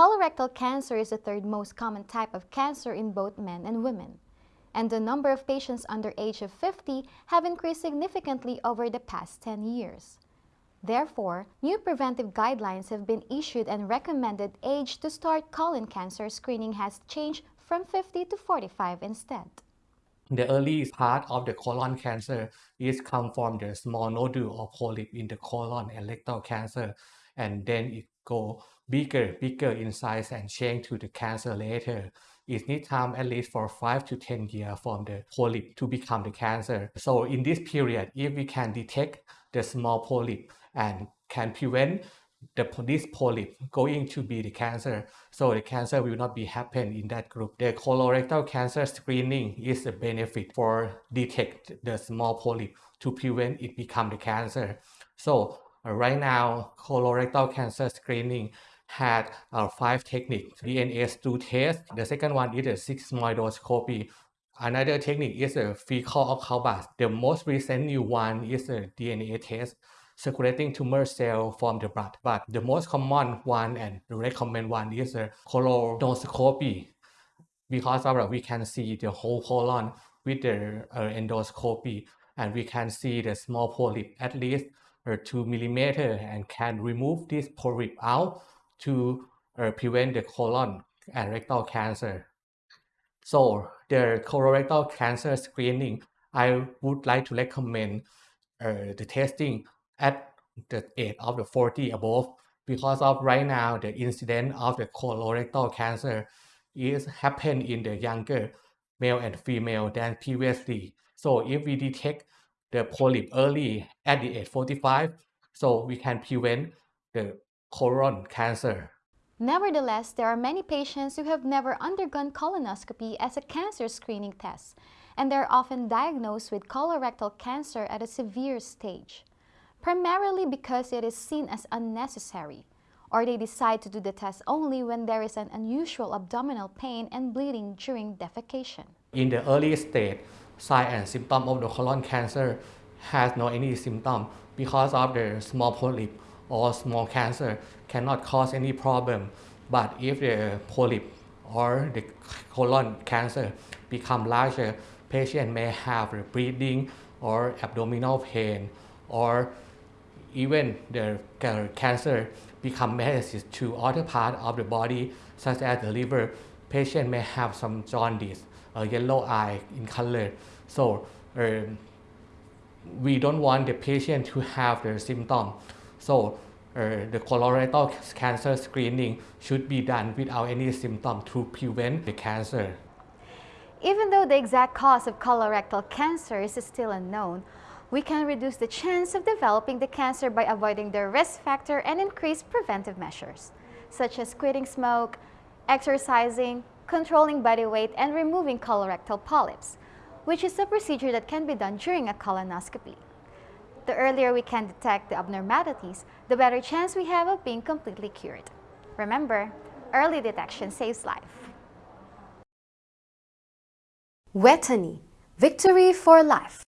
Colorectal cancer is the third most common type of cancer in both men and women, and the number of patients under age of 50 have increased significantly over the past 10 years. Therefore, new preventive guidelines have been issued and recommended age to start colon cancer screening has changed from 50 to 45 instead. The early part of the colon cancer is come from the small nodule or polyp in the colon and rectal cancer, and then it go bigger, bigger in size and change to the cancer later. It needs time at least for 5 to 10 years from the polyp to become the cancer. So in this period, if we can detect the small polyp and can prevent the, this polyp going to be the cancer, so the cancer will not be happen in that group. The colorectal cancer screening is a benefit for detect the small polyp to prevent it become the cancer. So uh, right now, colorectal cancer screening had uh, five techniques. DNA stool test. The second one is a sigmoidoscopy. Another technique is a fecal occult biopsy. The most recent new one is a DNA test circulating tumor cell from the blood. But the most common one and the recommended one is a colonoscopy because of we can see the whole colon with the uh, endoscopy and we can see the small polyp at least uh, 2 millimeter and can remove this polyp out to uh, prevent the colon and rectal cancer. So the colorectal cancer screening, I would like to recommend uh, the testing at the age of the 40 above because of right now the incidence of the colorectal cancer is happen in the younger male and female than previously. So if we detect the polyp early at the age 45, so we can prevent the colon cancer. Nevertheless, there are many patients who have never undergone colonoscopy as a cancer screening test, and they're often diagnosed with colorectal cancer at a severe stage, primarily because it is seen as unnecessary, or they decide to do the test only when there is an unusual abdominal pain and bleeding during defecation. In the early stage, sign and symptom of the colon cancer has no any symptom because of the small polyp or small cancer cannot cause any problem. But if the polyp or the colon cancer become larger, patient may have bleeding or abdominal pain or even the cancer become metastasis to other part of the body such as the liver, patient may have some jaundice, a yellow eye in color. So um, we don't want the patient to have the symptom. So uh, the colorectal cancer screening should be done without any symptom to prevent the cancer. Even though the exact cause of colorectal cancer is still unknown, we can reduce the chance of developing the cancer by avoiding the risk factor and increase preventive measures, such as quitting smoke, exercising, controlling body weight, and removing colorectal polyps, which is a procedure that can be done during a colonoscopy. The earlier we can detect the abnormalities, the better chance we have of being completely cured. Remember, early detection saves life. Vejthani, victory for life.